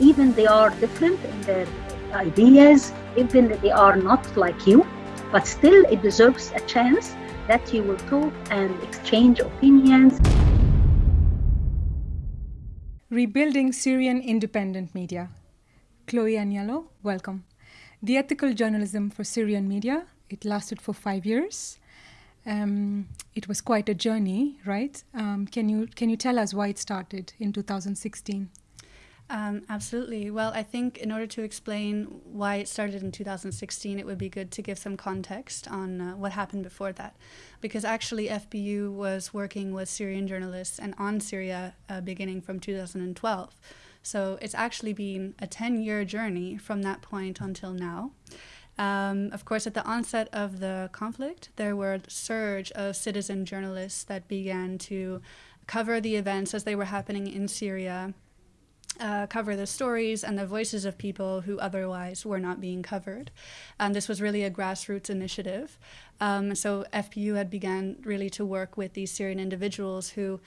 even they are different in their ideas, even they are not like you, but still it deserves a chance that you will talk and exchange opinions. Rebuilding Syrian Independent Media. Chloe Aniello, welcome. The Ethical Journalism for Syrian Media, it lasted for five years. Um, it was quite a journey, right? Um, can you can you tell us why it started in 2016? Um, absolutely. Well, I think in order to explain why it started in 2016, it would be good to give some context on uh, what happened before that. Because actually, FPU was working with Syrian journalists and on Syria uh, beginning from 2012. So it's actually been a 10 year journey from that point until now. Um, of course, at the onset of the conflict, there were a surge of citizen journalists that began to cover the events as they were happening in Syria uh, cover the stories and the voices of people who otherwise were not being covered. And this was really a grassroots initiative. Um, so FPU had began really to work with these Syrian individuals who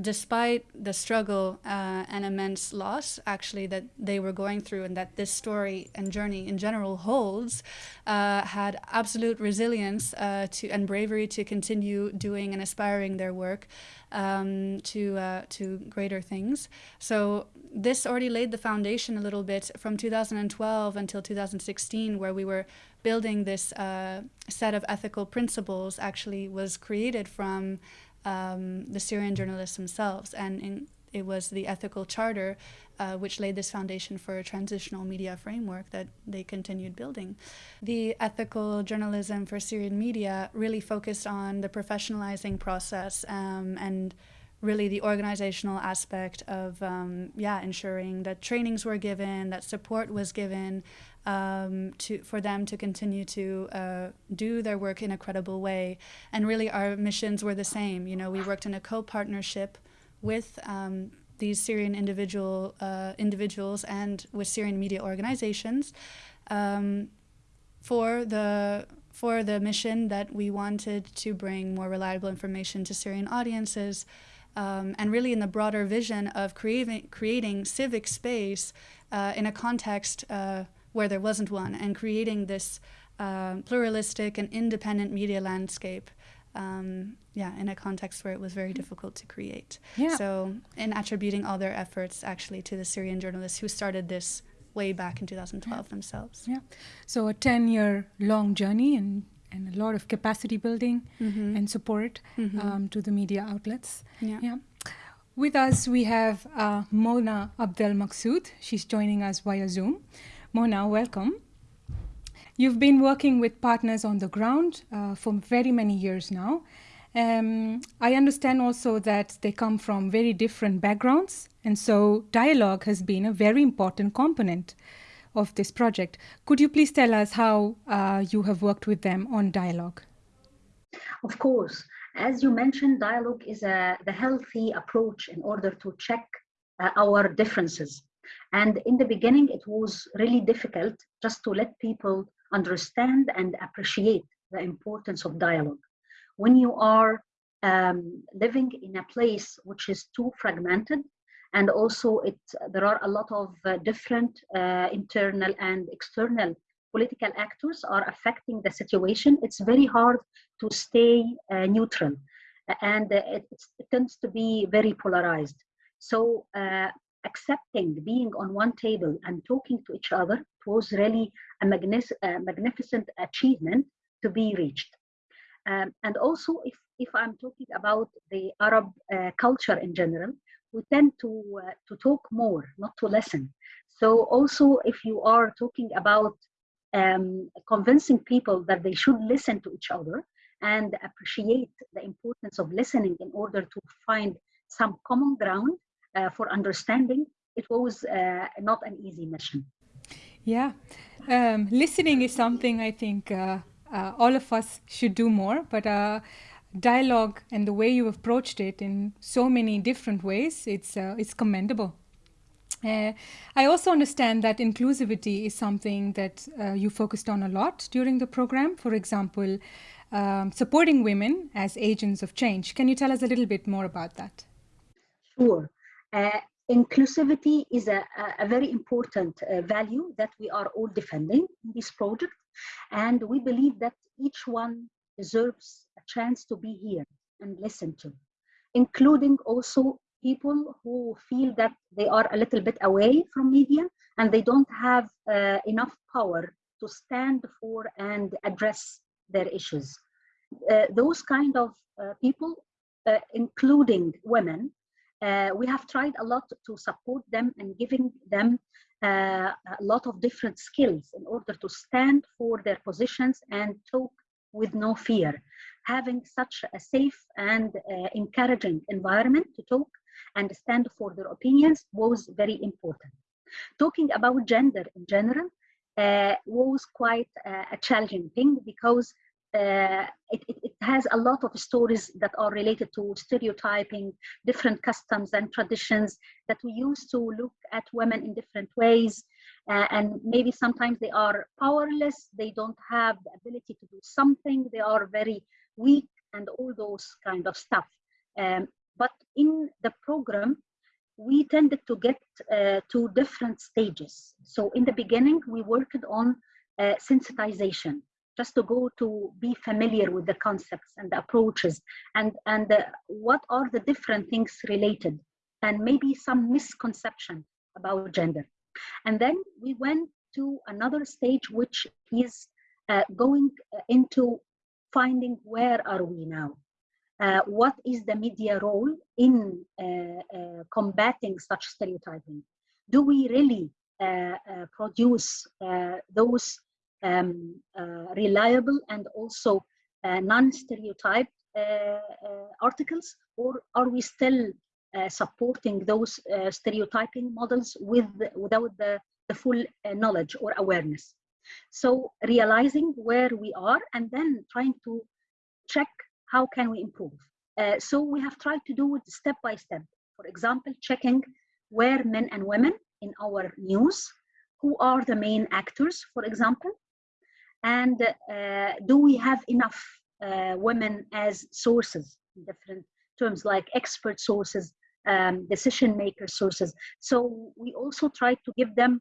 despite the struggle uh, and immense loss actually that they were going through and that this story and journey in general holds uh, had absolute resilience uh, to and bravery to continue doing and aspiring their work um, to uh, to greater things. So this already laid the foundation a little bit from 2012 until 2016 where we were building this uh, set of ethical principles actually was created from um, the Syrian journalists themselves. And in, it was the ethical charter uh, which laid this foundation for a transitional media framework that they continued building. The ethical journalism for Syrian media really focused on the professionalizing process um, and really the organizational aspect of um, yeah ensuring that trainings were given that support was given um, to for them to continue to uh, do their work in a credible way. And really our missions were the same. You know we worked in a co-partnership with um, these Syrian individual uh, individuals and with Syrian media organizations um, for the for the mission that we wanted to bring more reliable information to Syrian audiences um, and really in the broader vision of creating, creating civic space uh, in a context uh, where there wasn't one and creating this uh, pluralistic and independent media landscape um, yeah, in a context where it was very difficult to create. Yeah. So, in attributing all their efforts actually to the Syrian journalists who started this way back in 2012 yeah. themselves. Yeah. So, a 10 year long journey and and a lot of capacity building mm-hmm. and support mm-hmm. um, to the media outlets. Yeah. yeah. With us, we have uh, Mona Abdel Maksoud. She's joining us via Zoom. Mona, welcome. You've been working with partners on the ground uh, for very many years now. Um, I understand also that they come from very different backgrounds, and so dialogue has been a very important component of this project. Could you please tell us how uh, you have worked with them on dialogue? Of course. As you mentioned, dialogue is a, the healthy approach in order to check uh, our differences. And in the beginning, it was really difficult just to let people understand and appreciate the importance of dialogue. When you are um, living in a place which is too fragmented, and also it there are a lot of uh, different uh, internal and external political actors are affecting the situation. It's very hard to stay uh, neutral. And it, it, tends to be very polarized. So accepting being on one table and talking to each other was really a, a magnificent achievement to be reached. Um, and also if, if i'm talking about the arab uh, culture in general we tend to uh, to talk more, not to listen. So also, if you are talking about um, convincing people that they should listen to each other and appreciate the importance of listening in order to find some common ground uh, for understanding, it was uh, not an easy mission. Yeah, um, listening is something I think uh, uh all of us should do more, but uh, dialogue and the way you approached it in so many different ways, it's, uh, it's commendable. Uh, I also understand that inclusivity is something that uh, you focused on a lot during the program. For example, um, supporting women as agents of change. Can you tell us a little bit more about that? Sure. Uh, inclusivity is a, a very important uh, value that we are all defending in this project. And we believe that each one deserves chance to be here and listened to, including also people who feel that they are a little bit away from media and they don't have uh, enough power to stand for and address their issues. Uh, those kind of uh, people, uh, including women, uh, we have tried a lot to support them and giving them uh, a lot of different skills in order to stand for their positions and talk with no fear. Having such a safe and uh, encouraging environment to talk and stand for their opinions was very important. Talking about gender in general uh, was quite uh, a challenging thing because uh, it, it, it, has a lot of stories that are related to stereotyping, different customs and traditions that we use to look at women in different ways. Uh, and maybe sometimes they are powerless, they don't have the ability to do something, they are very weak and all those kind of stuff. Um, but in the program, we tended to get uh, to different stages. So in the beginning, we worked on uh, sensitization, just to go to be familiar with the concepts and the approaches and, and uh, what are the different things related and maybe some misconception about gender. And then we went to another stage, which is uh, going uh, into finding where are we now? Uh, what is the media role in uh, uh, combating such stereotyping? Do we really uh, produce those um, reliable and also non-stereotyped articles, or are we still supporting those stereotyping models with without the, the full knowledge or awareness? So realizing where we are and then trying to check how can we improve. Uh, so we have tried to do it step by step. For example, checking where men and women in our news, who are the main actors, for example, and uh, do we have enough uh, women as sources in different terms like expert sources, um, decision maker sources. So we also try to give them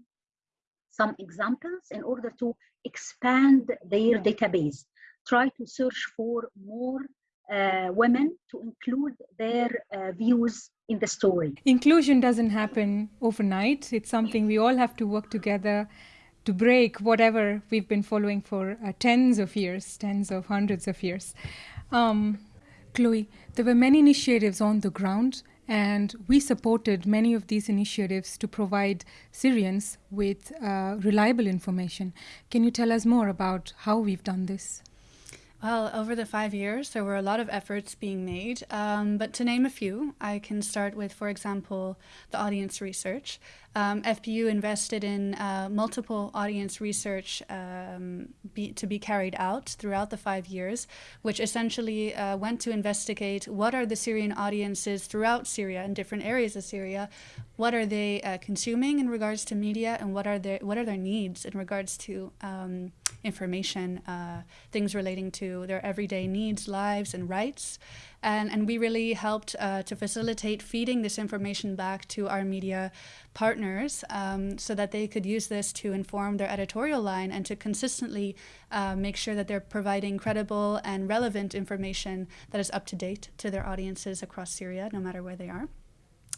some examples in order to expand their database try to search for more uh, women to include their uh, views in the story. Inclusion doesn't happen overnight. It's something we all have to work together to break whatever we've been following for uh, tens of years, tens of hundreds of years. Um, Chloe, there were many initiatives on the ground, and we supported many of these initiatives to provide Syrians with uh, reliable information. Can you tell us more about how we've done this? Well, over the five years, there were a lot of efforts being made. Um, but to name a few, I can start with, for example, the audience research. Um, FPU invested in uh, multiple audience research um, be, to be carried out throughout the five years, which essentially uh, went to investigate what are the Syrian audiences throughout Syria in different areas of Syria, what are they uh, consuming in regards to media, and what are their what are their needs in regards to um, information, uh, things relating to their everyday needs, lives, and rights. And, and we really helped uh, to facilitate feeding this information back to our media partners um, so that they could use this to inform their editorial line and to consistently uh, make sure that they're providing credible and relevant information that is up to date to their audiences across Syria, no matter where they are.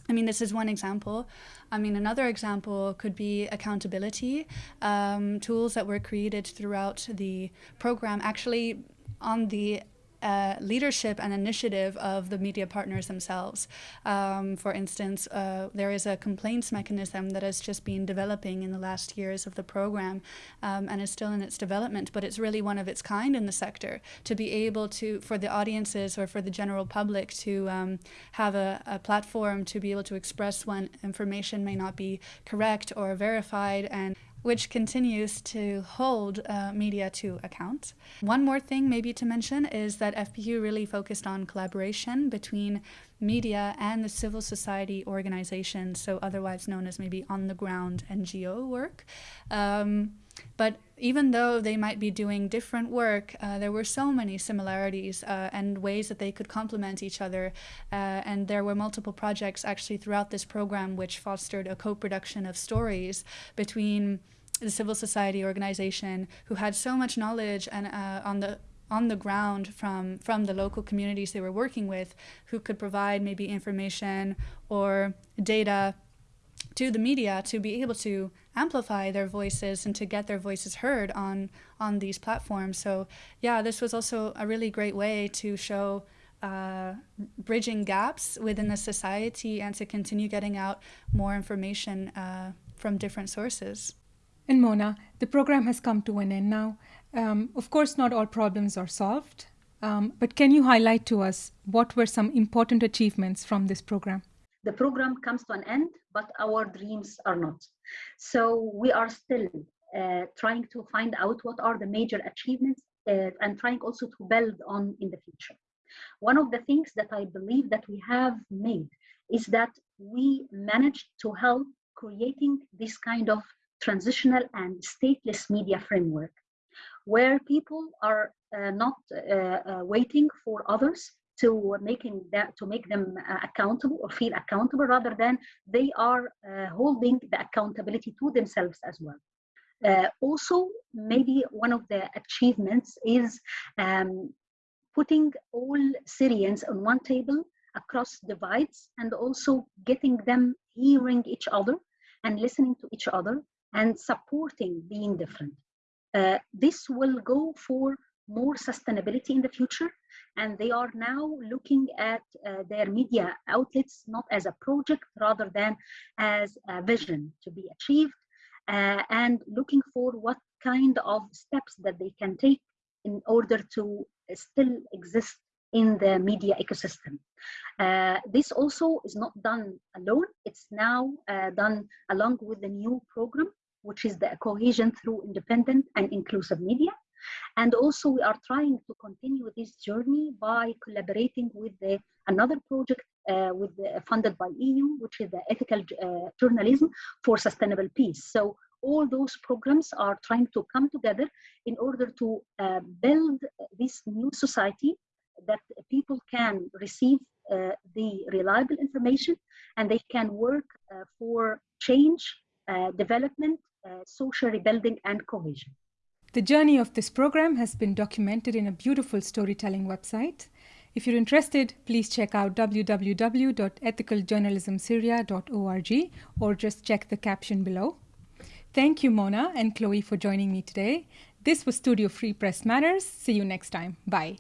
I mean, this is one example. I mean, another example could be accountability um, tools that were created throughout the program, actually on the leadership and initiative of the media partners themselves. Um, for instance, uh, there is a complaints mechanism that has just been developing in the last years of the program um, and is still in its development, but it's really one of its kind in the sector to be able to, for the audiences or for the general public to um, have a, a platform to be able to express when information may not be correct or verified and which continues to hold uh, media to account. One more thing maybe to mention is that FPU really focused on collaboration between media and the civil society organizations, so otherwise known as maybe on the ground NGO work. Um, but even though they might be doing different work, uh, there were so many similarities uh, and ways that they could complement each other. Uh, and there were multiple projects actually throughout this program which fostered a co-production of stories between the civil society organization who had so much knowledge and uh, on the on the ground from from the local communities they were working with who could provide maybe information or data to the media to be able to amplify their voices and to get their voices heard on on these platforms. So yeah this was also a really great way to show uh, bridging gaps within the society and to continue getting out more information uh, from different sources and Mona, the program has come to an end now. Um, of course, not all problems are solved, um, but can you highlight to us what were some important achievements from this program? The program comes to an end, but our dreams are not. So we are still uh, trying to find out what are the major achievements uh, and trying also to build on in the future. One of the things that I believe that we have made is that we managed to help creating this kind of transitional and stateless media framework, where people are uh, not uh, uh, waiting for others to making that to make them uh, accountable or feel accountable, rather than they are uh, holding the accountability to themselves as well. Also, maybe one of the achievements is um, putting all Syrians on one table across divides and also getting them hearing each other and listening to each other and supporting being different. Uh, this will go for more sustainability in the future and they are now looking at uh, their media outlets not as a project rather than as a vision to be achieved uh, and looking for what kind of steps that they can take in order to still exist in the media ecosystem. Uh, this also is not done alone. It's now uh, done along with the new program, which is the cohesion through independent and inclusive media. And also we are trying to continue this journey by collaborating with the, another project uh, with the, funded by EU, which is the ethical uh, journalism for sustainable peace. So all those programs are trying to come together in order to uh, build this new society that people can receive uh, the reliable information and they can work uh, for change, uh, development, uh, social rebuilding, and cohesion. The journey of this program has been documented in a beautiful storytelling website. If you're interested, please check out www.ethicaljournalismsyria.org or just check the caption below. Thank you, Mona and Chloe, for joining me today. This was Studio Free Press Matters. See you next time. Bye.